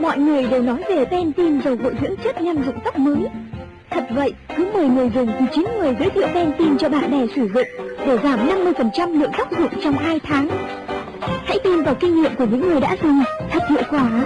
Mọi người đều nói về Pantene dầu gội dưỡng chất nhanh rụng tóc mới. Thật vậy, cứ 10 người dùng thì 9 người giới thiệu Pantene cho bạn bè sử dụng để giảm 50% lượng tóc rụng trong 2 tháng. Hãy tin vào kinh nghiệm của những người đã dùng, thật hiệu quả.